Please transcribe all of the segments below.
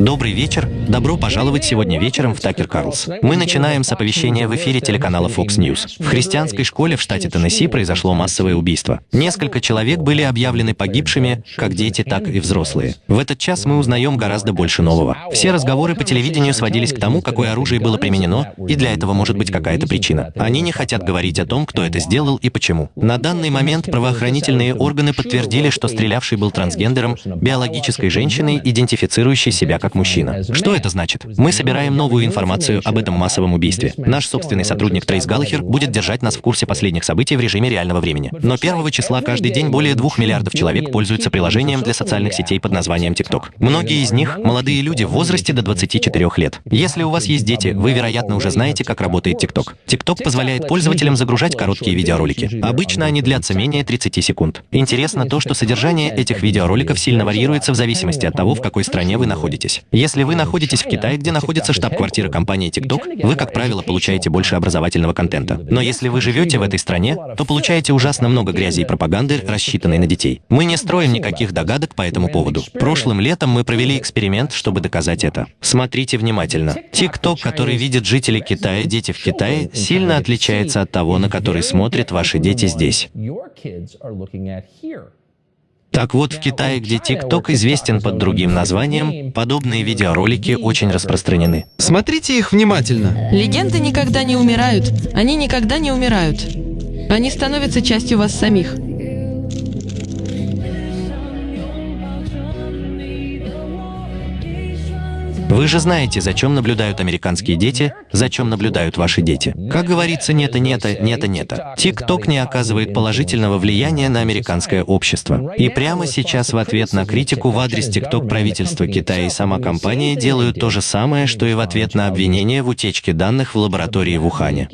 Добрый вечер. Добро пожаловать сегодня вечером в Такер Карлс. Мы начинаем с оповещения в эфире телеканала Fox News. В христианской школе в штате Теннесси произошло массовое убийство. Несколько человек были объявлены погибшими, как дети, так и взрослые. В этот час мы узнаем гораздо больше нового. Все разговоры по телевидению сводились к тому, какое оружие было применено, и для этого может быть какая-то причина. Они не хотят говорить о том, кто это сделал и почему. На данный момент правоохранительные органы подтвердили, что стрелявший был трансгендером, биологической женщиной, идентифицирующей себя как мужчина. Что это значит? Мы собираем новую информацию об этом массовом убийстве. Наш собственный сотрудник Трейс Галлахер будет держать нас в курсе последних событий в режиме реального времени. Но первого числа каждый день более двух миллиардов человек пользуются приложением для социальных сетей под названием TikTok. Многие из них — молодые люди в возрасте до 24 лет. Если у вас есть дети, вы, вероятно, уже знаете, как работает TikTok. TikTok позволяет пользователям загружать короткие видеоролики. Обычно они длятся менее 30 секунд. Интересно то, что содержание этих видеороликов сильно варьируется в зависимости от того, в какой стране вы находитесь. Если вы находитесь в Китае, где находится штаб-квартира компании TikTok, вы, как правило, получаете больше образовательного контента. Но если вы живете в этой стране, то получаете ужасно много грязи и пропаганды, рассчитанной на детей. Мы не строим никаких догадок по этому поводу. Прошлым летом мы провели эксперимент, чтобы доказать это. Смотрите внимательно. TikTok, который видят жители Китая, дети в Китае, сильно отличается от того, на который смотрят ваши дети здесь. Так вот, в Китае, где TikTok известен под другим названием, подобные видеоролики очень распространены. Смотрите их внимательно. Легенды никогда не умирают. Они никогда не умирают. Они становятся частью вас самих. Вы же знаете, за чем наблюдают американские дети, за чем наблюдают ваши дети. Как говорится, нет и нет, нет и нет. ТикТок не оказывает положительного влияния на американское общество. И прямо сейчас в ответ на критику в адрес ТикТок правительства Китая и сама компания делают то же самое, что и в ответ на обвинение в утечке данных в лаборатории в Ухане.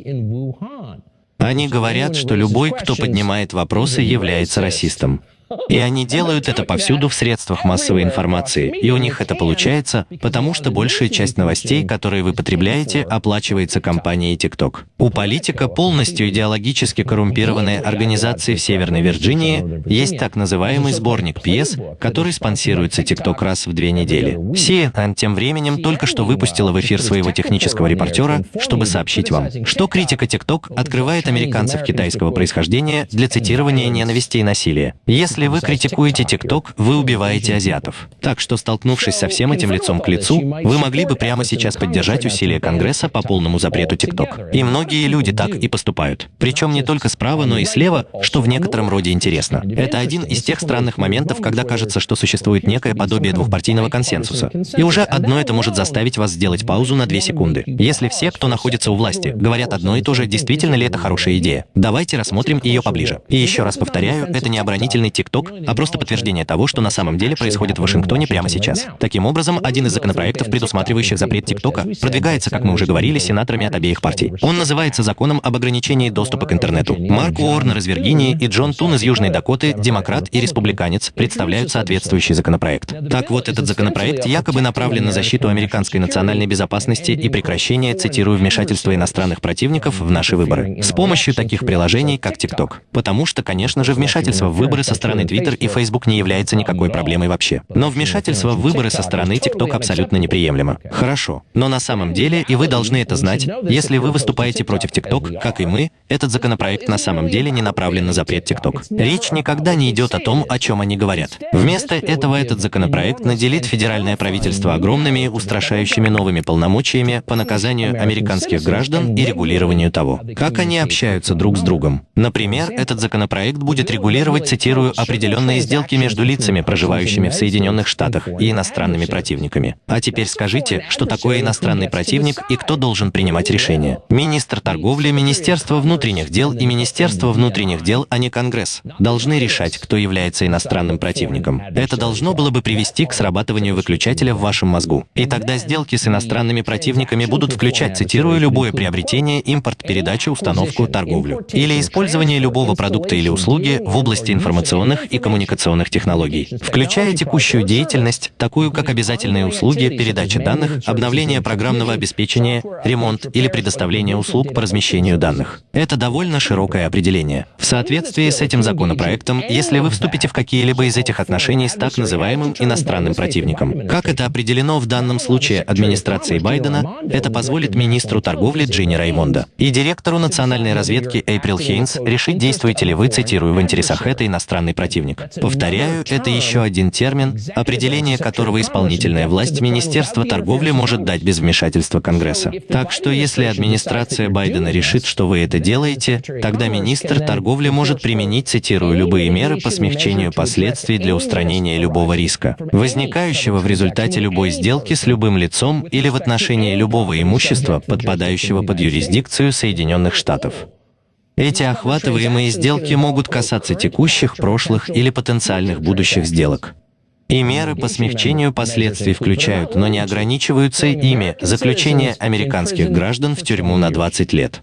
Они говорят, что любой, кто поднимает вопросы, является расистом. И они делают это повсюду в средствах массовой информации, и у них это получается, потому что большая часть новостей, которые вы потребляете, оплачивается компанией TikTok. У политика, полностью идеологически коррумпированной организации в Северной Вирджинии, есть так называемый сборник пьес, который спонсируется TikTok раз в две недели. CNN тем временем только что выпустила в эфир своего технического репортера, чтобы сообщить вам, что критика TikTok открывает американцев китайского происхождения для цитирования ненависти и насилия. Если если вы критикуете ТикТок, вы убиваете азиатов. Так что, столкнувшись со всем этим лицом к лицу, вы могли бы прямо сейчас поддержать усилия Конгресса по полному запрету ТикТок. И многие люди так и поступают. Причем не только справа, но и слева, что в некотором роде интересно. Это один из тех странных моментов, когда кажется, что существует некое подобие двухпартийного консенсуса. И уже одно это может заставить вас сделать паузу на две секунды. Если все, кто находится у власти, говорят одно и то же, действительно ли это хорошая идея? Давайте рассмотрим ее поближе. И еще раз повторяю, это не оборонительный TikTok, ТикТок, а просто подтверждение того, что на самом деле происходит в Вашингтоне прямо сейчас. Таким образом, один из законопроектов, предусматривающих запрет ТикТока, продвигается, как мы уже говорили, сенаторами от обеих партий. Он называется законом об ограничении доступа к интернету. Марк Уорнер из Виргинии и Джон Тун из Южной Дакоты, демократ и республиканец, представляют соответствующий законопроект. Так вот, этот законопроект якобы направлен на защиту американской национальной безопасности и прекращение, цитирую, вмешательства иностранных противников в наши выборы. С помощью таких приложений, как ТикТок. Потому что, конечно же, вмешательство в выборы со стороны стороны Twitter и Facebook не является никакой проблемой вообще. Но вмешательство в выборы со стороны TikTok абсолютно неприемлемо. Хорошо. Но на самом деле, и вы должны это знать, если вы выступаете против TikTok, как и мы, этот законопроект на самом деле не направлен на запрет TikTok. Речь никогда не идет о том, о чем они говорят. Вместо этого этот законопроект наделит федеральное правительство огромными, устрашающими новыми полномочиями по наказанию американских граждан и регулированию того, как они общаются друг с другом. Например, этот законопроект будет регулировать, цитирую, определенные сделки между лицами, проживающими в Соединенных Штатах, и иностранными противниками. А теперь скажите, что такое иностранный противник и кто должен принимать решения? Министр торговли, Министерство внутренних дел и Министерство внутренних дел, а не Конгресс, должны решать, кто является иностранным противником. Это должно было бы привести к срабатыванию выключателя в вашем мозгу. И тогда сделки с иностранными противниками будут включать, цитирую, любое приобретение, импорт, передачу, установку, торговлю. Или использование любого продукта или услуги в области информационных информационных и коммуникационных технологий, включая текущую деятельность, такую как обязательные услуги, передача данных, обновление программного обеспечения, ремонт или предоставление услуг по размещению данных. Это довольно широкое определение. В соответствии с этим законопроектом, если вы вступите в какие-либо из этих отношений с так называемым иностранным противником, как это определено в данном случае администрацией Байдена, это позволит министру торговли Джинни Раймонда и директору национальной разведки Эйприл Хейнс решить, действуете ли вы, цитирую, в интересах это иностранный противник. Повторяю, это еще один термин, определение которого исполнительная власть Министерства торговли может дать без вмешательства Конгресса. Так что если администрация Байдена решит, что вы это делаете, тогда министр торговли может применить, цитирую, любые меры по смягчению последствий для устранения любого риска, возникающего в результате любой сделки с любым лицом или в отношении любого имущества, подпадающего под юрисдикцию Соединенных Штатов. Эти охватываемые сделки могут касаться текущих, прошлых или потенциальных будущих сделок. И меры по смягчению последствий включают, но не ограничиваются ими, заключение американских граждан в тюрьму на 20 лет.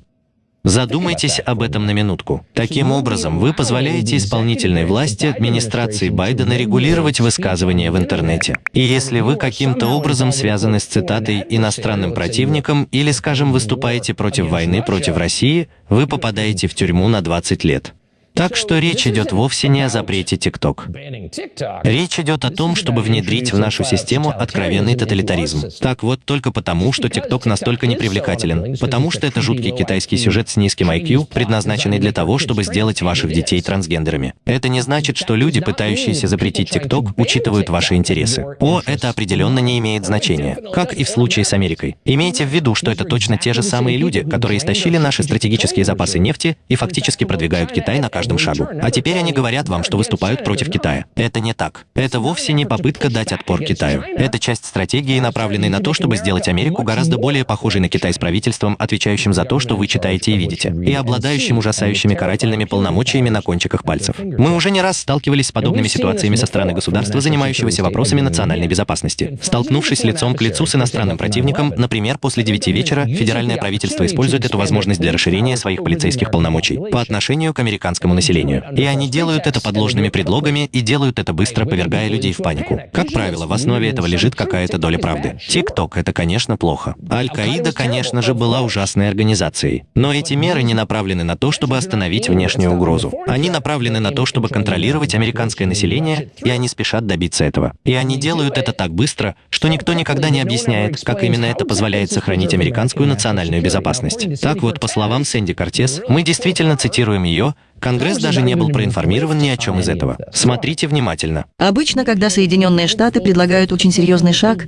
Задумайтесь об этом на минутку. Таким образом, вы позволяете исполнительной власти администрации Байдена регулировать высказывания в интернете. И если вы каким-то образом связаны с цитатой «иностранным противником» или, скажем, выступаете против войны против России, вы попадаете в тюрьму на 20 лет. Так что речь идет вовсе не о запрете TikTok. Речь идет о том, чтобы внедрить в нашу систему откровенный тоталитаризм. Так вот, только потому, что TikTok настолько непривлекателен, потому что это жуткий китайский сюжет с низким IQ, предназначенный для того, чтобы сделать ваших детей трансгендерами. Это не значит, что люди, пытающиеся запретить TikTok, учитывают ваши интересы. О, это определенно не имеет значения. Как и в случае с Америкой. Имейте в виду, что это точно те же самые люди, которые истощили наши стратегические запасы нефти и фактически продвигают Китай на каждом каждом шагу. А теперь они говорят вам, что выступают против Китая. Это не так. Это вовсе не попытка дать отпор Китаю. Это часть стратегии, направленной на то, чтобы сделать Америку гораздо более похожей на Китай с правительством, отвечающим за то, что вы читаете и видите, и обладающим ужасающими карательными полномочиями на кончиках пальцев. Мы уже не раз сталкивались с подобными ситуациями со стороны государства, занимающегося вопросами национальной безопасности. Столкнувшись лицом к лицу с иностранным противником, например, после 9 вечера, федеральное правительство использует эту возможность для расширения своих полицейских полномочий по отношению к американскому американскому населению. И они делают это под ложными предлогами и делают это быстро, повергая людей в панику. Как правило, в основе этого лежит какая-то доля правды. ТикТок — это, конечно, плохо. Аль-Каида, конечно же, была ужасной организацией. Но эти меры не направлены на то, чтобы остановить внешнюю угрозу. Они направлены на то, чтобы контролировать американское население, и они спешат добиться этого. И они делают это так быстро, что никто никогда не объясняет, как именно это позволяет сохранить американскую национальную безопасность. Так вот, по словам Сэнди Кортес, мы действительно цитируем ее, Конгресс даже не был проинформирован ни о чем из этого. Смотрите внимательно. Обычно, когда Соединенные Штаты предлагают очень серьезный шаг,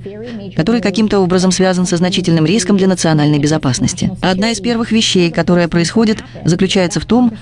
который каким-то образом связан со значительным риском для национальной безопасности. Одна из первых вещей, которая происходит, заключается в том,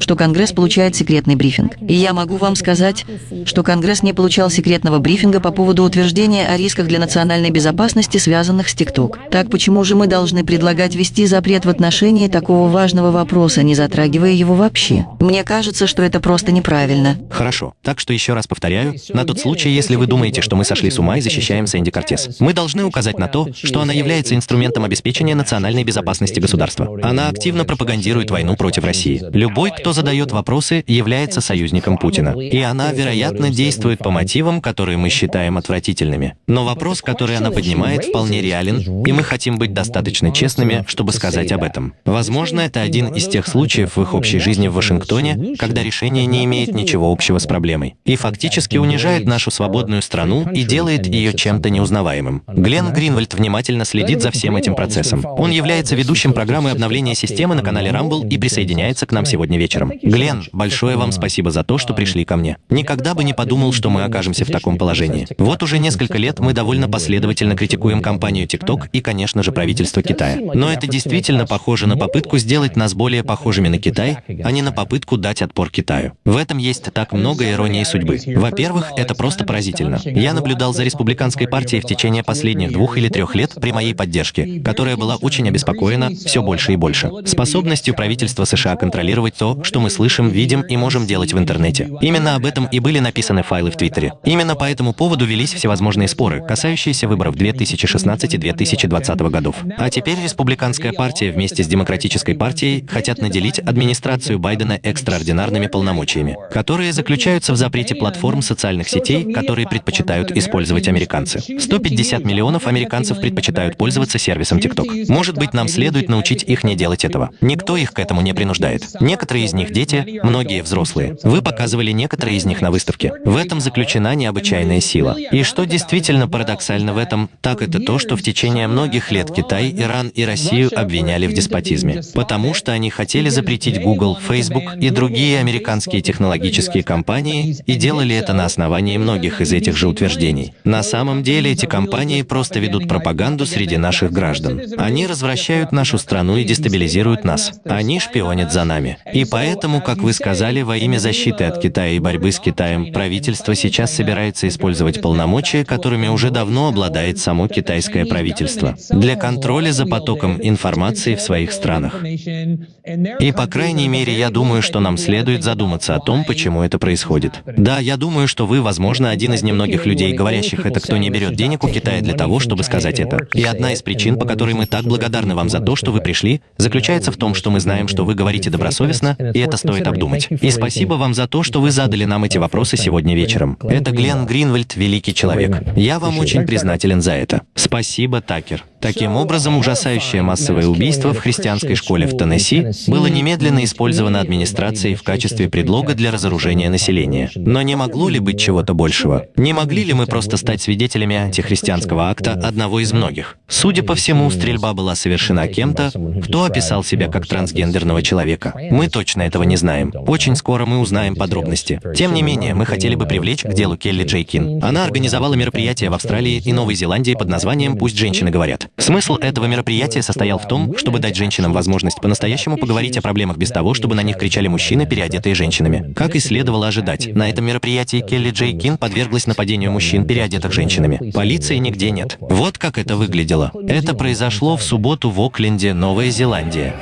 что Конгресс получает секретный брифинг. И я могу вам сказать, что Конгресс не получал секретного брифинга по поводу утверждения о рисках для национальной безопасности, связанных с ТикТок. Так почему же мы должны предлагать ввести запрет в отношении такого важного вопроса, не затрагивая его вообще? Мне кажется, что это просто неправильно. Хорошо. Так что еще раз повторяю, на тот случай, если вы думаете, что мы сошли с ума и защищаем Сэнди Кортес. Мы должны указать на то, что она является инструментом обеспечения национальной безопасности государства. Она активно пропагандирует войну против России. Любой, кто задает вопросы, является союзником Путина. И она, вероятно, действует по мотивам, которые мы считаем отвратительными. Но вопрос, который она поднимает, вполне реален, и мы хотим быть достаточно честными, чтобы сказать об этом. Возможно, это один из тех случаев в их общей жизни в Вашингтоне, Вашингтоне, когда решение не имеет ничего общего с проблемой и фактически унижает нашу свободную страну и делает ее чем-то неузнаваемым. Глен Гринвальд внимательно следит за всем этим процессом. Он является ведущим программы обновления системы на канале Rumble и присоединяется к нам сегодня вечером. Глен, большое вам спасибо за то, что пришли ко мне. Никогда бы не подумал, что мы окажемся в таком положении. Вот уже несколько лет мы довольно последовательно критикуем компанию TikTok и, конечно же, правительство Китая. Но это действительно похоже на попытку сделать нас более похожими на Китай, а не на попытку попытку дать отпор Китаю. В этом есть так много иронии судьбы. Во-первых, это просто поразительно. Я наблюдал за республиканской партией в течение последних двух или трех лет при моей поддержке, которая была очень обеспокоена все больше и больше. Способностью правительства США контролировать то, что мы слышим, видим и можем делать в интернете. Именно об этом и были написаны файлы в Твиттере. Именно по этому поводу велись всевозможные споры, касающиеся выборов 2016 и 2020 годов. А теперь республиканская партия вместе с демократической партией хотят наделить администрацию Байдена экстраординарными полномочиями, которые заключаются в запрете платформ социальных сетей, которые предпочитают использовать американцы. 150 миллионов американцев предпочитают пользоваться сервисом TikTok. Может быть, нам следует научить их не делать этого. Никто их к этому не принуждает. Некоторые из них дети, многие взрослые. Вы показывали некоторые из них на выставке. В этом заключена необычайная сила. И что действительно парадоксально в этом, так это то, что в течение многих лет Китай, Иран и Россию обвиняли в деспотизме, потому что они хотели запретить Google, Facebook и другие американские технологические компании и делали это на основании многих из этих же утверждений. На самом деле эти компании просто ведут пропаганду среди наших граждан. Они развращают нашу страну и дестабилизируют нас. Они шпионят за нами. И поэтому, как вы сказали, во имя защиты от Китая и борьбы с Китаем, правительство сейчас собирается использовать полномочия, которыми уже давно обладает само китайское правительство, для контроля за потоком информации в своих странах. И, по крайней мере, я думаю, что нам следует задуматься о том, почему это происходит. Да, я думаю, что вы, возможно, один из немногих людей, говорящих это, кто не берет денег у Китая для того, чтобы сказать это. И одна из причин, по которой мы так благодарны вам за то, что вы пришли, заключается в том, что мы знаем, что вы говорите добросовестно, и это стоит обдумать. И спасибо вам за то, что вы задали нам эти вопросы сегодня вечером. Это Глен Гринвальд, великий человек. Я вам очень признателен за это. Спасибо, Такер. Таким образом, ужасающее массовое убийство в христианской школе в Теннесси было немедленно использовано администрацией в качестве предлога для разоружения населения. Но не могло ли быть чего-то большего? Не могли ли мы просто стать свидетелями антихристианского акта одного из многих? Судя по всему, стрельба была совершена кем-то, кто описал себя как трансгендерного человека. Мы точно этого не знаем. Очень скоро мы узнаем подробности. Тем не менее, мы хотели бы привлечь к делу Келли Джейкин. Она организовала мероприятие в Австралии и Новой Зеландии под названием «Пусть женщины говорят». Смысл этого мероприятия состоял в том, чтобы дать женщинам возможность по-настоящему поговорить о проблемах без того, чтобы на них кричали мужчины, переодетые женщинами. Как и следовало ожидать, на этом мероприятии Келли Джей Кин подверглась нападению мужчин, переодетых женщинами. Полиции нигде нет. Вот как это выглядело. Это произошло в субботу в Окленде, Новая Зеландия.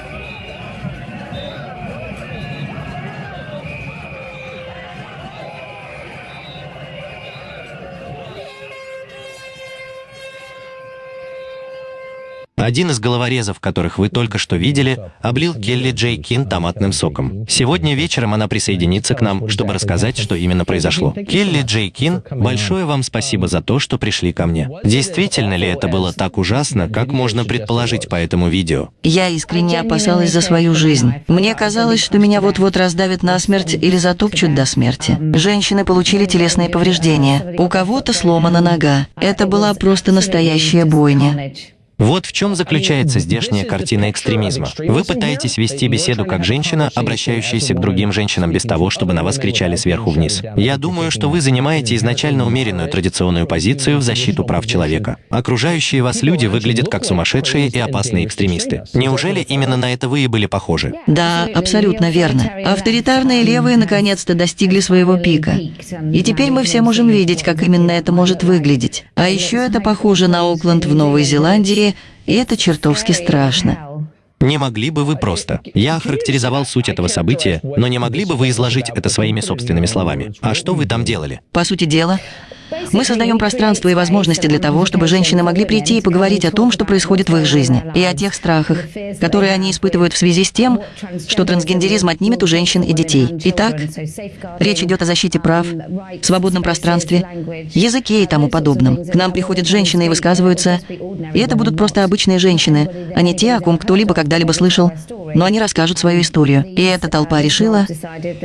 Один из головорезов, которых вы только что видели, облил Келли Джей Кин томатным соком. Сегодня вечером она присоединится к нам, чтобы рассказать, что именно произошло. Келли Джей Кин, большое вам спасибо за то, что пришли ко мне. Действительно ли это было так ужасно, как можно предположить по этому видео? Я искренне опасалась за свою жизнь. Мне казалось, что меня вот-вот раздавят насмерть или затопчут до смерти. Женщины получили телесные повреждения. У кого-то сломана нога. Это была просто настоящая бойня. Вот в чем заключается здешняя картина экстремизма. Вы пытаетесь вести беседу как женщина, обращающаяся к другим женщинам без того, чтобы на вас кричали сверху вниз. Я думаю, что вы занимаете изначально умеренную традиционную позицию в защиту прав человека. Окружающие вас люди выглядят как сумасшедшие и опасные экстремисты. Неужели именно на это вы и были похожи? Да, абсолютно верно. Авторитарные левые наконец-то достигли своего пика. И теперь мы все можем видеть, как именно это может выглядеть. А еще это похоже на Окленд в Новой Зеландии и это чертовски страшно. Не могли бы вы просто? Я охарактеризовал суть этого события, но не могли бы вы изложить это своими собственными словами? А что вы там делали? По сути дела, мы создаем пространство и возможности для того, чтобы женщины могли прийти и поговорить о том, что происходит в их жизни, и о тех страхах, которые они испытывают в связи с тем, что трансгендеризм отнимет у женщин и детей. Итак, речь идет о защите прав, свободном пространстве, языке и тому подобном. К нам приходят женщины и высказываются, и это будут просто обычные женщины, а не те, о ком кто-либо когда-либо слышал, но они расскажут свою историю. И эта толпа решила,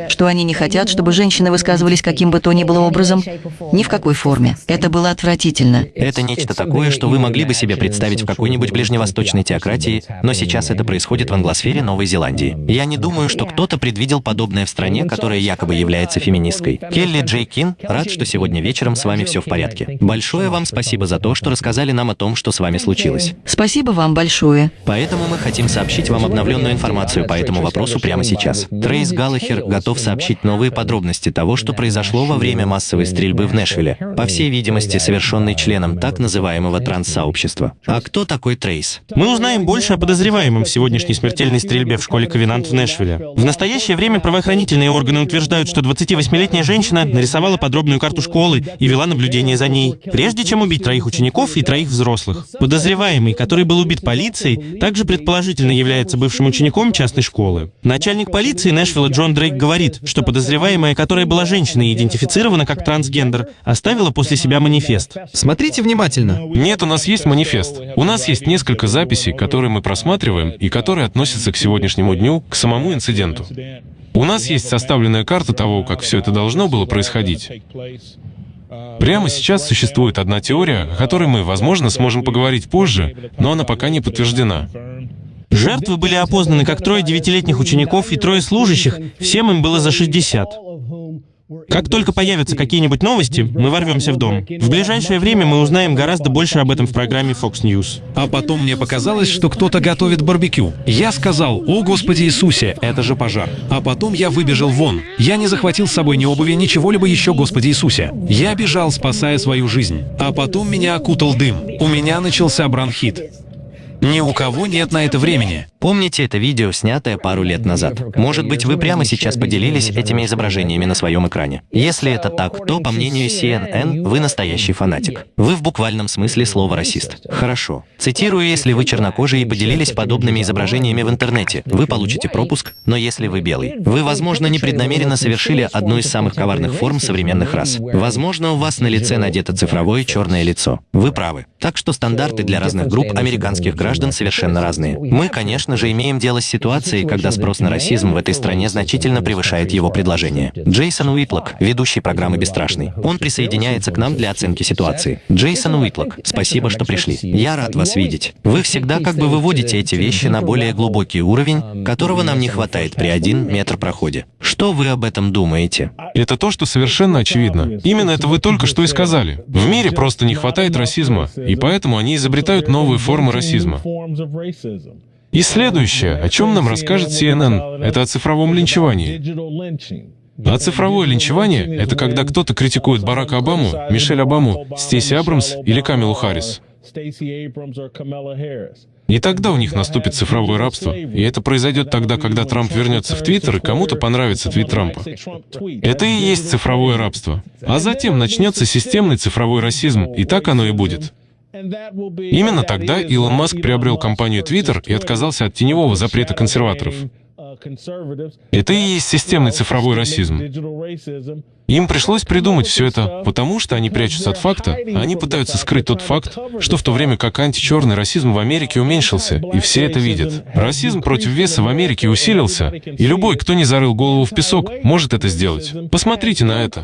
что они не хотят, чтобы женщины высказывались каким бы то ни было образом, ни в какой форме. Это было отвратительно. Это нечто такое, что вы могли бы себе представить в какой-нибудь ближневосточной теократии, но сейчас это происходит в англосфере Новой Зеландии. Я не думаю, что кто-то предвидел подобное в стране, которая якобы является феминисткой. Келли Джей Кин, рад, что сегодня вечером с вами все в порядке. Большое вам спасибо за то, что рассказали нам о том, что с вами случилось. Спасибо вам большое. Поэтому мы хотим сообщить вам обновленную информацию по этому вопросу прямо сейчас. Трейс Галлахер готов сообщить новые подробности того, что произошло во время массовой стрельбы в Нэшвилле. По всей видимости, совершенный членом так называемого транс-сообщества. А кто такой Трейс? Мы узнаем больше о подозреваемом в сегодняшней смертельной стрельбе в школе Ковенант в Нэшвилле. В настоящее время правоохранительные органы утверждают, что 28-летняя женщина нарисовала подробную карту школы и вела наблюдение за ней, прежде чем убить троих учеников и троих взрослых. Подозреваемый, который был убит полицией, также предположительно является бывшим учеником частной школы. Начальник полиции Нэшвилла Джон Дрейк говорит, что подозреваемая, которая была женщиной и идентифицирована как трансгендер, оставила после себя манифест. Смотрите внимательно. Нет, у нас есть манифест. У нас есть несколько записей, которые мы просматриваем и которые относятся к сегодняшнему дню, к самому инциденту. У нас есть составленная карта того, как все это должно было происходить. Прямо сейчас существует одна теория, о которой мы, возможно, сможем поговорить позже, но она пока не подтверждена. Жертвы были опознаны как трое девятилетних учеников и трое служащих, всем им было за 60. Как только появятся какие-нибудь новости, мы ворвемся в дом. В ближайшее время мы узнаем гораздо больше об этом в программе Fox News. А потом мне показалось, что кто-то готовит барбекю. Я сказал, о Господи Иисусе, это же пожар. А потом я выбежал вон. Я не захватил с собой ни обуви, ничего либо еще, Господи Иисусе. Я бежал, спасая свою жизнь. А потом меня окутал дым. У меня начался бронхит. Ни у кого нет на это времени. Помните это видео, снятое пару лет назад? Может быть, вы прямо сейчас поделились этими изображениями на своем экране? Если это так, то, по мнению CNN, вы настоящий фанатик. Вы в буквальном смысле слова расист. Хорошо. Цитирую, если вы чернокожий и поделились подобными изображениями в интернете, вы получите пропуск, но если вы белый, вы, возможно, непреднамеренно совершили одну из самых коварных форм современных рас. Возможно, у вас на лице надето цифровое черное лицо. Вы правы. Так что стандарты для разных групп американских граждан совершенно разные. Мы, конечно же, имеем дело с ситуацией, когда спрос на расизм в этой стране значительно превышает его предложение. Джейсон Уитлок, ведущий программы «Бесстрашный». Он присоединяется к нам для оценки ситуации. Джейсон Уитлок, спасибо, что пришли. Я рад вас видеть. Вы всегда как бы выводите эти вещи на более глубокий уровень, которого нам не хватает при один метр проходе. Что вы об этом думаете? Это то, что совершенно очевидно. Именно это вы только что и сказали. В мире просто не хватает расизма, и поэтому они изобретают новые формы расизма. И следующее, о чем нам расскажет CNN, это о цифровом линчевании. А цифровое линчевание — это когда кто-то критикует Барака Обаму, Мишель Обаму, Стейси Абрамс или Камилу Харрис. И тогда у них наступит цифровое рабство. И это произойдет тогда, когда Трамп вернется в Твиттер, и кому-то понравится твит Трампа. Это и есть цифровое рабство. А затем начнется системный цифровой расизм, и так оно и будет. Именно тогда Илон Маск приобрел компанию Twitter и отказался от теневого запрета консерваторов. Это и есть системный цифровой расизм. Им пришлось придумать все это, потому что они прячутся от факта, а они пытаются скрыть тот факт, что в то время как античерный расизм в Америке уменьшился, и все это видят. Расизм против веса в Америке усилился, и любой, кто не зарыл голову в песок, может это сделать. Посмотрите на это.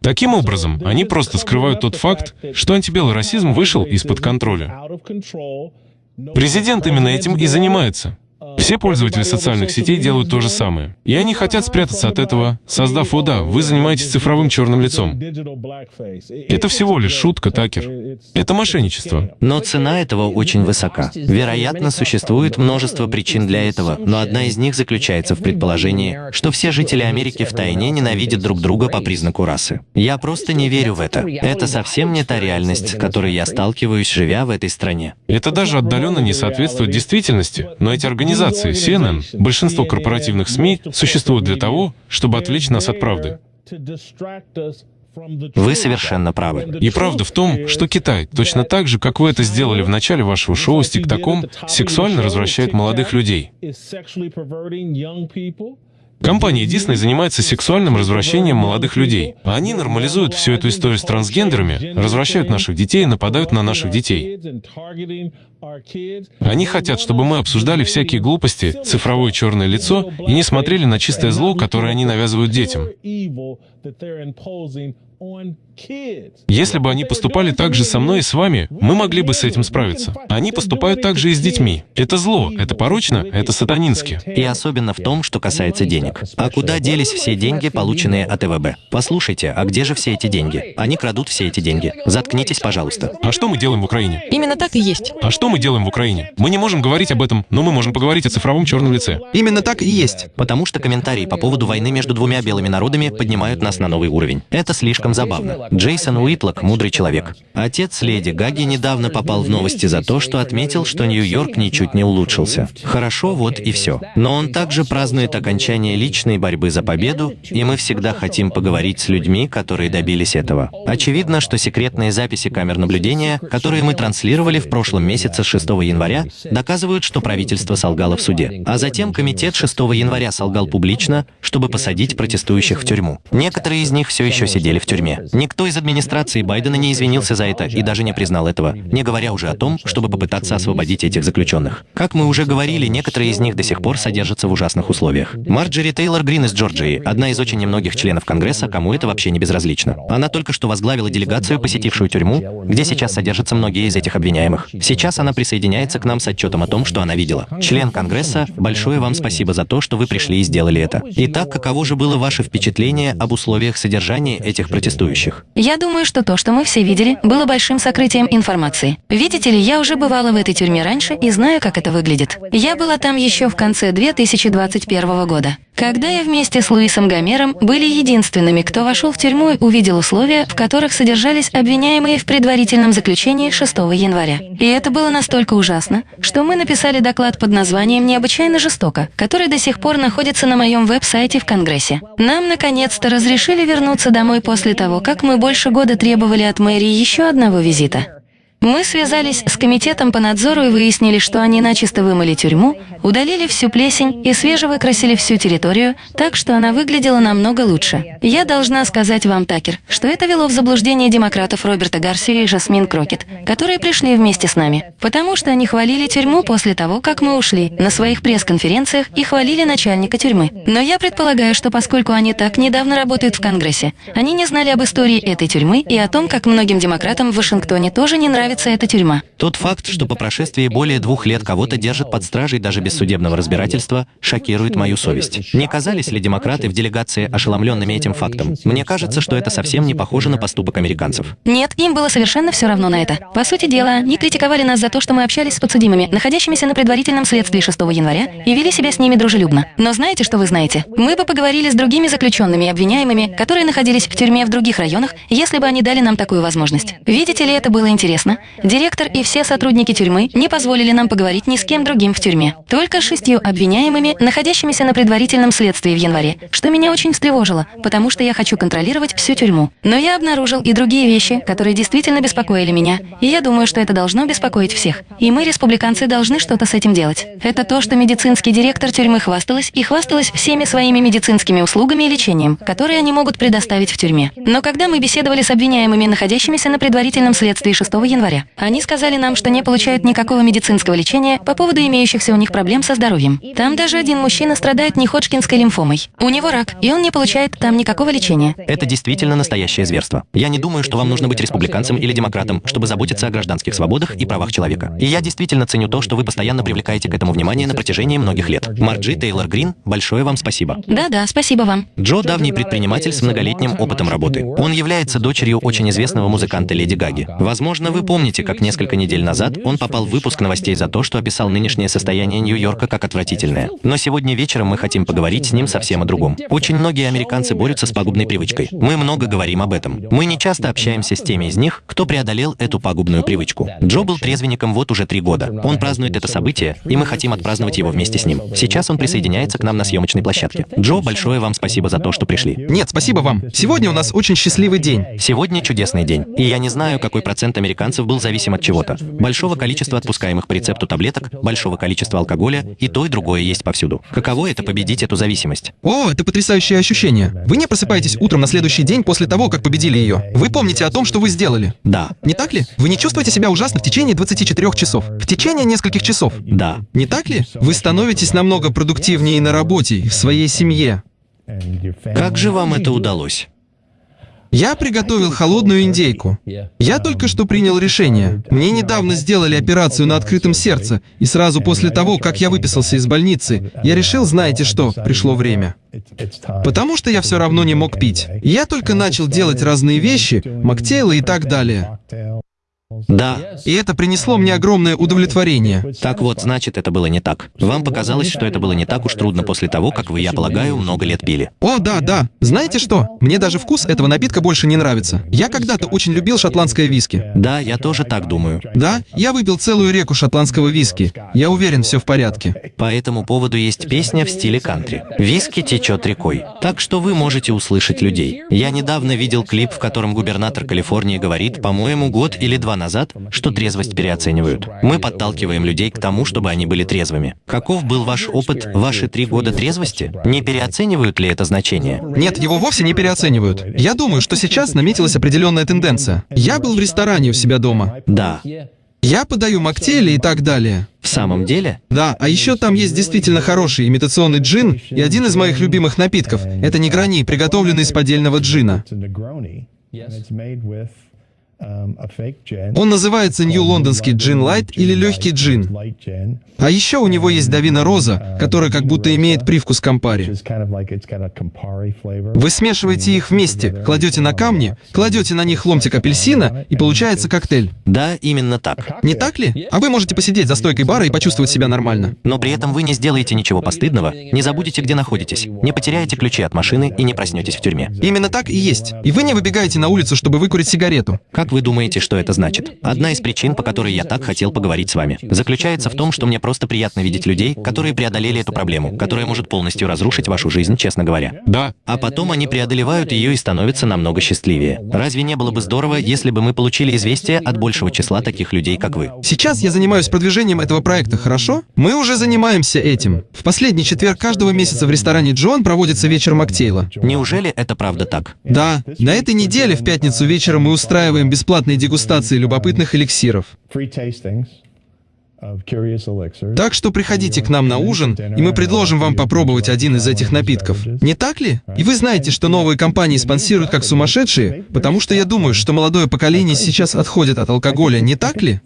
Таким образом, они просто скрывают тот факт, что антибелый расизм вышел из-под контроля. Президент именно этим и занимается. Все пользователи социальных сетей делают то же самое. И они хотят спрятаться от этого, создав «О да, вы занимаетесь цифровым черным лицом». Это всего лишь шутка, Такер. Это мошенничество. Но цена этого очень высока. Вероятно, существует множество причин для этого, но одна из них заключается в предположении, что все жители Америки втайне ненавидят друг друга по признаку расы. Я просто не верю в это. Это совсем не та реальность, с которой я сталкиваюсь, живя в этой стране. Это даже отдаленно не соответствует действительности, но эти организации организации CNN, большинство корпоративных СМИ существуют для того, чтобы отвлечь нас от правды. Вы совершенно правы. И правда в том, что Китай, точно так же, как вы это сделали в начале вашего шоу с ТикТоком, сексуально развращает молодых людей. Компания Disney занимается сексуальным развращением молодых людей. Они нормализуют всю эту историю с трансгендерами, развращают наших детей и нападают на наших детей. Они хотят, чтобы мы обсуждали всякие глупости, цифровое черное лицо и не смотрели на чистое зло, которое они навязывают детям. Если бы они поступали так же со мной и с вами, мы могли бы с этим справиться. Они поступают так же и с детьми. Это зло, это порочно, это сатанински. И особенно в том, что касается денег. А куда делись все деньги, полученные от ЭВБ? Послушайте, а где же все эти деньги? Они крадут все эти деньги. Заткнитесь, пожалуйста. А что мы делаем в Украине? Именно так и есть. А что мы делаем в Украине? Мы не можем говорить об этом, но мы можем поговорить о цифровом черном лице. Именно так и есть. Потому что комментарии по поводу войны между двумя белыми народами поднимают нас на новый уровень. Это слишком забавно. Джейсон Уитлок – мудрый человек. Отец леди Гаги недавно попал в новости за то, что отметил, что Нью-Йорк ничуть не улучшился. Хорошо, вот и все. Но он также празднует окончание личной борьбы за победу, и мы всегда хотим поговорить с людьми, которые добились этого. Очевидно, что секретные записи камер наблюдения, которые мы транслировали в прошлом месяце с 6 января, доказывают, что правительство солгало в суде. А затем комитет 6 января солгал публично, чтобы посадить протестующих в тюрьму. Некоторые из них все еще сидели в тюрьме. Никто из администрации Байдена не извинился за это и даже не признал этого, не говоря уже о том, чтобы попытаться освободить этих заключенных. Как мы уже говорили, некоторые из них до сих пор содержатся в ужасных условиях. Марджери Тейлор Грин из Джорджии, одна из очень немногих членов Конгресса, кому это вообще не безразлично. Она только что возглавила делегацию, посетившую тюрьму, где сейчас содержатся многие из этих обвиняемых. Сейчас она присоединяется к нам с отчетом о том, что она видела. Член Конгресса, большое вам спасибо за то, что вы пришли и сделали это. Итак, каково же было ваше впечатление об условиях содержания этих протестующих? Я думаю, что то, что мы все видели, было большим сокрытием информации. Видите ли, я уже бывала в этой тюрьме раньше и знаю, как это выглядит. Я была там еще в конце 2021 года. Когда я вместе с Луисом Гомером были единственными, кто вошел в тюрьму и увидел условия, в которых содержались обвиняемые в предварительном заключении 6 января. И это было настолько ужасно, что мы написали доклад под названием «Необычайно жестоко», который до сих пор находится на моем веб-сайте в Конгрессе. Нам, наконец-то, разрешили вернуться домой после того, как мы больше года требовали от мэрии еще одного визита. Мы связались с комитетом по надзору и выяснили, что они начисто вымыли тюрьму, удалили всю плесень и свежевыкрасили всю территорию, так что она выглядела намного лучше. Я должна сказать вам, Такер, что это вело в заблуждение демократов Роберта Гарсию и Жасмин Крокет, которые пришли вместе с нами, потому что они хвалили тюрьму после того, как мы ушли, на своих пресс-конференциях и хвалили начальника тюрьмы. Но я предполагаю, что поскольку они так недавно работают в Конгрессе, они не знали об истории этой тюрьмы и о том, как многим демократам в Вашингтоне тоже не нравится эта тюрьма. Тот факт, что по прошествии более двух лет кого-то держат под стражей даже без судебного разбирательства, шокирует мою совесть. Не казались ли демократы в делегации ошеломленными этим фактом? Мне кажется, что это совсем не похоже на поступок американцев. Нет, им было совершенно все равно на это. По сути дела, они критиковали нас за то, что мы общались с подсудимыми, находящимися на предварительном следствии 6 января, и вели себя с ними дружелюбно. Но знаете, что вы знаете? Мы бы поговорили с другими заключенными и обвиняемыми, которые находились в тюрьме в других районах, если бы они дали нам такую возможность. Видите ли, это было интересно. Директор и все сотрудники тюрьмы не позволили нам поговорить ни с кем другим в тюрьме. Только шестью обвиняемыми, находящимися на предварительном следствии в январе, что меня очень встревожило, потому что я хочу контролировать всю тюрьму. Но я обнаружил и другие вещи, которые действительно беспокоили меня, и я думаю, что это должно беспокоить всех. И мы, республиканцы, должны что-то с этим делать. Это то, что медицинский директор тюрьмы хвасталась и хвасталась всеми своими медицинскими услугами и лечением, которые они могут предоставить в тюрьме. Но когда мы беседовали с обвиняемыми, находящимися на предварительном следствии 6 января, они сказали нам, что не получают никакого медицинского лечения по поводу имеющихся у них проблем со здоровьем. Там даже один мужчина страдает неходжкинской лимфомой. У него рак, и он не получает там никакого лечения. Это действительно настоящее зверство. Я не думаю, что вам нужно быть республиканцем или демократом, чтобы заботиться о гражданских свободах и правах человека. И я действительно ценю то, что вы постоянно привлекаете к этому внимание на протяжении многих лет. Марджи Тейлор Грин, большое вам спасибо. Да-да, спасибо вам. Джо – давний предприниматель с многолетним опытом работы. Он является дочерью очень известного музыканта Леди Гаги. Возможно, вы помните, как несколько недель назад он попал в выпуск новостей за то, что описал нынешнее состояние Нью-Йорка как отвратительное. Но сегодня вечером мы хотим поговорить с ним совсем о другом. Очень многие американцы борются с пагубной привычкой. Мы много говорим об этом. Мы не часто общаемся с теми из них, кто преодолел эту пагубную привычку. Джо был трезвенником вот уже три года. Он празднует это событие, и мы хотим отпраздновать его вместе с ним. Сейчас он присоединяется к нам на съемочной площадке. Джо, большое вам спасибо за то, что пришли. Нет, спасибо вам. Сегодня у нас очень счастливый день. Сегодня чудесный день. И я не знаю, какой процент американцев был зависим от чего-то. Большого количества отпускаемых по рецепту таблеток, большого количества алкоголя, и то, и другое есть повсюду. Каково это победить эту зависимость? О, это потрясающее ощущение. Вы не просыпаетесь утром на следующий день после того, как победили ее. Вы помните о том, что вы сделали. Да, Не так ли? Вы не чувствуете себя ужасно в течение 24 часов. В течение нескольких часов. да. Не так ли? Вы становитесь намного продуктивнее на работе, в своей семье. Как же вам это удалось? Я приготовил холодную индейку. Я только что принял решение. Мне недавно сделали операцию на открытом сердце, и сразу после того, как я выписался из больницы, я решил, знаете что, пришло время. Потому что я все равно не мог пить. Я только начал делать разные вещи, моктейлы и так далее. Да. И это принесло мне огромное удовлетворение. Так вот, значит, это было не так. Вам показалось, что это было не так уж трудно после того, как вы, я полагаю, много лет пили. О, да, да. Знаете что? Мне даже вкус этого напитка больше не нравится. Я когда-то очень любил шотландское виски. Да, я тоже так думаю. Да, я выпил целую реку шотландского виски. Я уверен, все в порядке. По этому поводу есть песня в стиле кантри. Виски течет рекой. Так что вы можете услышать людей. Я недавно видел клип, в котором губернатор Калифорнии говорит, по-моему, год или два назад, что трезвость переоценивают. Мы подталкиваем людей к тому, чтобы они были трезвыми. Каков был ваш опыт, ваши три года трезвости? Не переоценивают ли это значение? Нет, его вовсе не переоценивают. Я думаю, что сейчас наметилась определенная тенденция. Я был в ресторане у себя дома. Да. Я подаю моктейли и так далее. В самом деле? Да, а еще там есть действительно хороший имитационный джин и один из моих любимых напитков. Это негрони, приготовленный из поддельного джина. Он называется Нью Лондонский джин лайт или легкий джин. А еще у него есть Давина Роза, которая как будто имеет привкус кампари. Вы смешиваете их вместе, кладете на камни, кладете на них ломтик апельсина, и получается коктейль. Да, именно так. Не так ли? А вы можете посидеть за стойкой бара и почувствовать себя нормально. Но при этом вы не сделаете ничего постыдного, не забудете, где находитесь, не потеряете ключи от машины и не проснетесь в тюрьме. Именно так и есть. И вы не выбегаете на улицу, чтобы выкурить сигарету. Как вы думаете, что это значит? Одна из причин, по которой я так хотел поговорить с вами, заключается в том, что мне просто приятно видеть людей, которые преодолели эту проблему, которая может полностью разрушить вашу жизнь, честно говоря. Да. А потом они преодолевают ее и становятся намного счастливее. Разве не было бы здорово, если бы мы получили известие от большего числа таких людей, как вы? Сейчас я занимаюсь продвижением этого проекта, хорошо? Мы уже занимаемся этим. В последний четверг каждого месяца в ресторане Джон проводится вечер Моктейла. Неужели это правда так? Да, на этой неделе в пятницу вечером мы устраиваем бесплатные дегустации любопытных эликсиров. Так что приходите к нам на ужин, и мы предложим вам попробовать один из этих напитков. Не так ли? И вы знаете, что новые компании спонсируют как сумасшедшие, потому что я думаю, что молодое поколение сейчас отходит от алкоголя, не так ли?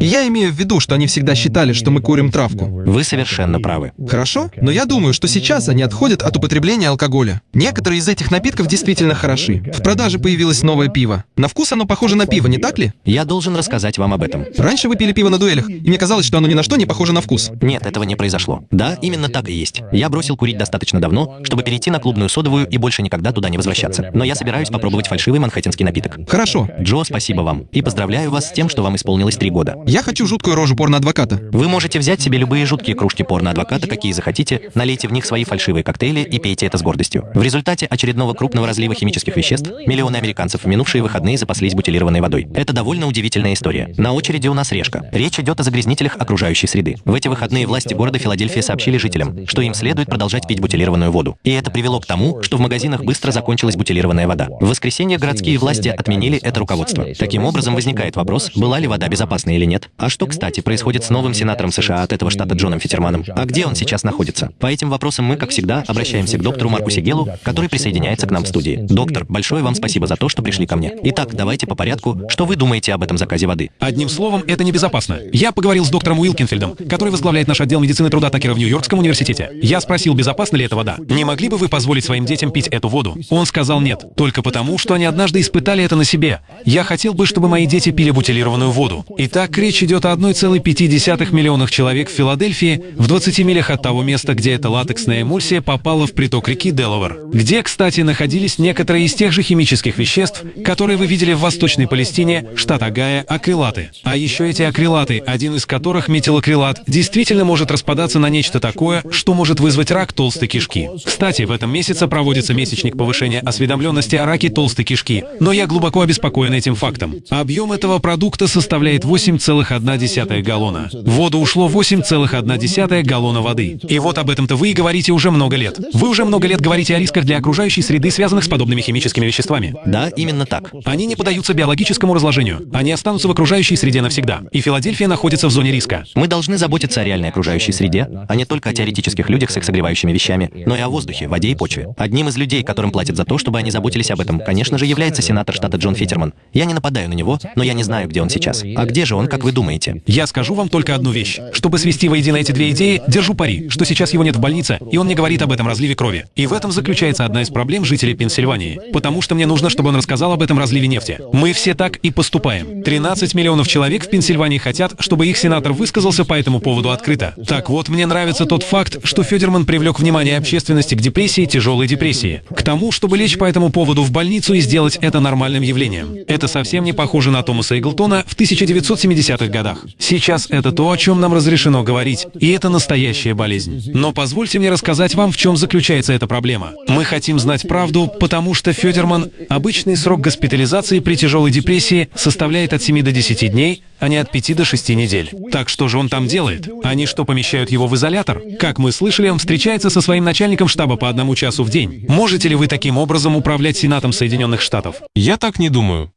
И я имею в виду, что они всегда считали, что мы курим травку. Вы совершенно правы. Хорошо? Но я думаю, что сейчас они отходят от употребления алкоголя. Некоторые из этих напитков действительно хороши. В продаже появилось новое пиво. На вкус оно похоже на пиво, не так ли? Я должен рассказать вам об этом. Раньше вы пили пиво на дуэлях, и мне казалось, что оно ни на что не похоже на вкус. Нет, этого не произошло. Да, именно так и есть. Я бросил курить достаточно давно, чтобы перейти на клубную содовую и больше никогда туда не возвращаться. Но я собираюсь попробовать фальшивый манхэттенский напиток. Хорошо. Джо, спасибо вам. И поздравляю вас с тем, что вам исполнилось три года. Я хочу жуткую рожу порно-адвоката. Вы можете взять себе любые жуткие кружки порно-адвоката, какие захотите, налейте в них свои фальшивые коктейли и пейте это с гордостью. В результате очередного крупного разлива химических веществ миллионы американцев в минувшие выходные запаслись бутилированной водой. Это довольно удивительная история. На очереди у нас решка. Речь идет о загрязнителях окружающей среды. В эти выходные власти города Филадельфия сообщили жителям, что им следует продолжать пить бутилированную воду. И это привело к тому, что в магазинах быстро закончилась бутилированная вода. В воскресенье городские власти отменили это руководство. Таким образом, возникает вопрос, была ли вода безопасна или нет. А что, кстати, происходит с новым сенатором США от этого штата Джоном Фитерманом? А где он сейчас находится? По этим вопросам мы, как всегда, обращаемся к доктору Марку Сигелу, который присоединяется к нам в студии. Доктор, большое вам спасибо за то, что пришли ко мне. Итак, давайте по порядку. Что вы думаете об этом заказе воды? Одним словом, это небезопасно. Я поговорил с доктором Уилкинфельдом, который возглавляет наш отдел медицины труда Такера в Нью-Йоркском университете. Я спросил, безопасна ли эта вода. Не могли бы вы позволить своим детям пить эту воду? Он сказал нет, только потому, что они однажды испытали это на себе. Я хотел бы, чтобы мои дети пили бутилированную воду. Итак, речь идет о 1,5 миллионах человек в Филадельфии, в 20 милях от того места, где эта латексная эмульсия попала в приток реки Делавер, где, кстати, находились некоторые из тех же химических веществ, которые вы видели в Восточной Палестине, штат Агая, акрилаты. А еще эти акрилаты, один из которых, метилакрилат, действительно может распадаться на нечто такое, что может вызвать рак толстой кишки. Кстати, в этом месяце проводится месячник повышения осведомленности о раке толстой кишки, но я глубоко обеспокоен этим фактом. Объем этого продукта составляет 8,1 галлона. В воду ушло 8,1 галлона воды. И вот об этом-то вы и говорите уже много лет. Вы уже много лет говорите о рисках для окружающей среды, связанных с подобными химическими веществами. Да, именно так. Они не поддаются биологическому разложению. Они останутся в окружающей окружающей среде навсегда. И Филадельфия находится в зоне риска. Мы должны заботиться о реальной окружающей среде, а не только о теоретических людях с их согревающими вещами, но и о воздухе, воде и почве. Одним из людей, которым платят за то, чтобы они заботились об этом, конечно же, является сенатор штата Джон Фитерман. Я не нападаю на него, но я не знаю, где он сейчас. А где же он, как вы думаете? Я скажу вам только одну вещь. Чтобы свести воедино эти две идеи, держу пари, что сейчас его нет в больнице, и он не говорит об этом разливе крови. И в этом заключается одна из проблем жителей Пенсильвании. Потому что мне нужно, чтобы он рассказал об этом разливе нефти. Мы все так и поступаем. 13 миллионов человек в Пенсильвании хотят, чтобы их сенатор высказался по этому поводу открыто. Так вот, мне нравится тот факт, что Федерман привлек внимание общественности к депрессии, тяжелой депрессии. К тому, чтобы лечь по этому поводу в больницу и сделать это нормальным явлением. Это совсем не похоже на Томаса Иглтона в 1970-х годах. Сейчас это то, о чем нам разрешено говорить, и это настоящая болезнь. Но позвольте мне рассказать вам, в чем заключается эта проблема. Мы хотим знать правду, потому что Федерман обычный срок госпитализации при тяжелой депрессии составляет от 7 до 10 дней, а не от 5 до 6 недель. Так что же он там делает? Они что, помещают его в изолятор? Как мы слышали, он встречается со своим начальником штаба по одному часу в день. Можете ли вы таким образом управлять Сенатом Соединенных Штатов? Я так не думаю.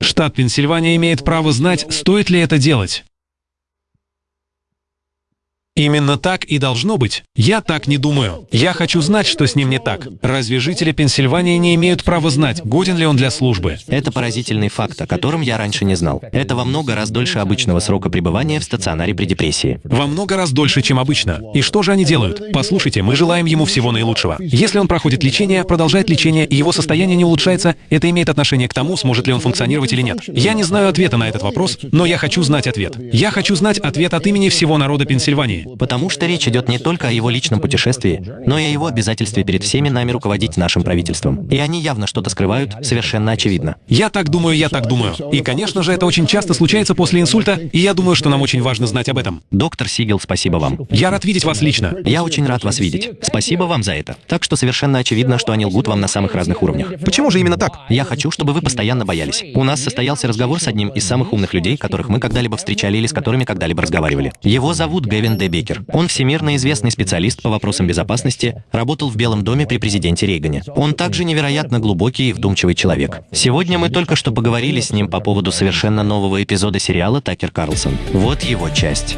Штат Пенсильвания имеет право знать, стоит ли это делать. Именно так и должно быть. Я так не думаю. Я хочу знать, что с ним не так. Разве жители Пенсильвании не имеют права знать, годен ли он для службы? Это поразительный факт, о котором я раньше не знал. Это во много раз дольше обычного срока пребывания в стационаре при депрессии. Во много раз дольше, чем обычно. И что же они делают? Послушайте, мы желаем ему всего наилучшего. Если он проходит лечение, продолжает лечение, и его состояние не улучшается, это имеет отношение к тому, сможет ли он функционировать или нет. Я не знаю ответа на этот вопрос, но я хочу знать ответ. Я хочу знать ответ от имени всего народа Пенсильвании. Потому что речь идет не только о его личном путешествии, но и о его обязательстве перед всеми нами руководить нашим правительством. И они явно что-то скрывают, совершенно очевидно. Я так думаю, я так думаю. И, конечно же, это очень часто случается после инсульта, и я думаю, что нам очень важно знать об этом. Доктор Сигел, спасибо вам. Я рад видеть вас лично. Я очень рад вас видеть. Спасибо вам за это. Так что совершенно очевидно, что они лгут вам на самых разных уровнях. Почему же именно так? Я хочу, чтобы вы постоянно боялись. У нас состоялся разговор с одним из самых умных людей, которых мы когда-либо встречали или с которыми когда-либо разговаривали. Его зовут Гевин Д. Бекер. Он всемирно известный специалист по вопросам безопасности, работал в Белом доме при президенте Рейгане. Он также невероятно глубокий и вдумчивый человек. Сегодня мы только что поговорили с ним по поводу совершенно нового эпизода сериала «Такер Карлсон». Вот его часть.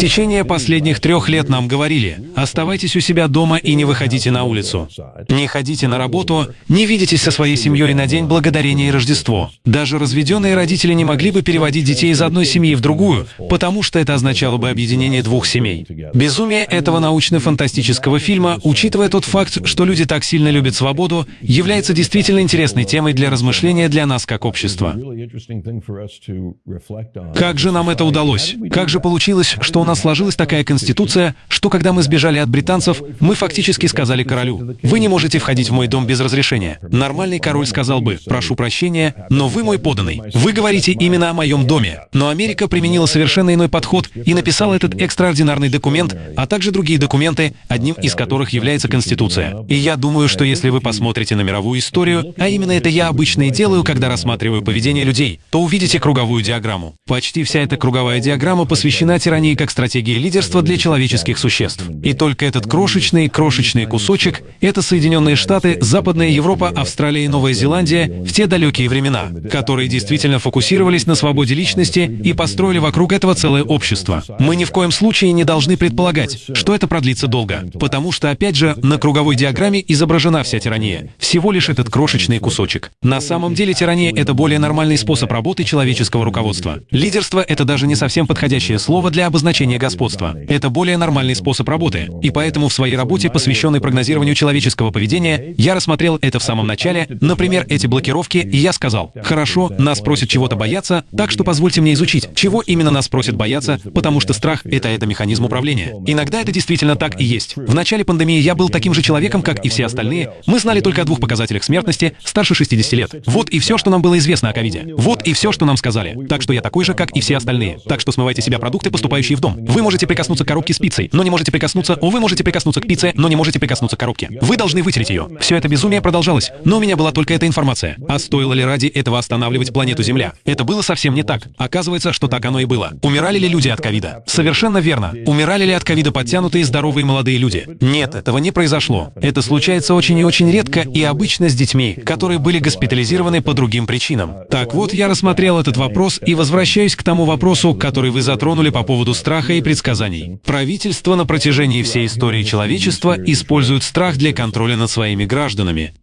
В течение последних трех лет нам говорили, оставайтесь у себя дома и не выходите на улицу. Не ходите на работу, не видитесь со своей семьей на День Благодарения и Рождество. Даже разведенные родители не могли бы переводить детей из одной семьи в другую, потому что это означало бы объединение двух семей. Безумие этого научно-фантастического фильма, учитывая тот факт, что люди так сильно любят свободу, является действительно интересной темой для размышления для нас как общества. Как же нам это удалось? Как же получилось, что у нас сложилась такая конституция, что когда мы сбежали от британцев, мы фактически сказали королю, вы не можете входить в мой дом без разрешения. Нормальный король сказал бы, прошу прощения, но вы мой поданный. Вы говорите именно о моем доме. Но Америка применила совершенно иной подход и написала этот экстраординарный документ, а также другие документы, одним из которых является Конституция. И я думаю, что если вы посмотрите на мировую историю, а именно это я обычно и делаю, когда рассматриваю поведение людей, то увидите круговую диаграмму. Почти вся эта круговая диаграмма посвящена тирании как стратегии лидерства для человеческих существ. И только этот крошечный, крошечный кусочек — это Соединенные Штаты, Западная Европа, Австралия и Новая Зеландия в те далекие времена, которые действительно фокусировались на свободе личности и построили вокруг этого целое общество. Мы ни в коем случае не должны предполагать, что это продлится долго, потому что, опять же, на круговой диаграмме изображена вся тирания. Всего лишь этот крошечный кусочек. На самом деле тирания — это более нормальный способ работы человеческого руководства. Лидерство — это даже не совсем подходящее слово для обозначения господства. Это более нормальный способ работы. И поэтому в своей работе, посвященной прогнозированию человеческого поведения, я рассмотрел это в самом начале, например, эти блокировки, и я сказал, хорошо, нас просят чего-то бояться, так что позвольте мне изучить, чего именно нас просят бояться, потому что страх — это это механизм управления. Иногда это действительно так и есть. В начале пандемии я был таким же человеком, как и все остальные. Мы знали только о двух показателях смертности старше 60 лет. Вот и все, что нам было известно о ковиде. Вот и все, что нам сказали. Так что я такой же, как и все остальные. Так что смывайте себя продукты, поступающие в дом. Вы можете прикоснуться к коробке с пиццей, но не можете прикоснуться вы можете прикоснуться к пицце, но не можете прикоснуться к коробке. Вы должны вытереть ее. Все это безумие продолжалось, но у меня была только эта информация. А стоило ли ради этого останавливать планету Земля? Это было совсем не так. Оказывается, что так оно и было. Умирали ли люди от ковида? Совершенно верно. Умирали ли от ковида подтянутые здоровые молодые люди? Нет, этого не произошло. Это случается очень и очень редко и обычно с детьми, которые были госпитализированы по другим причинам. Так вот, я рассмотрел этот вопрос и возвращаюсь к тому вопросу, который вы затронули по поводу страха и предсказаний. Правительство на протяжении всей истории человечества использует страх для контроля над своими гражданами.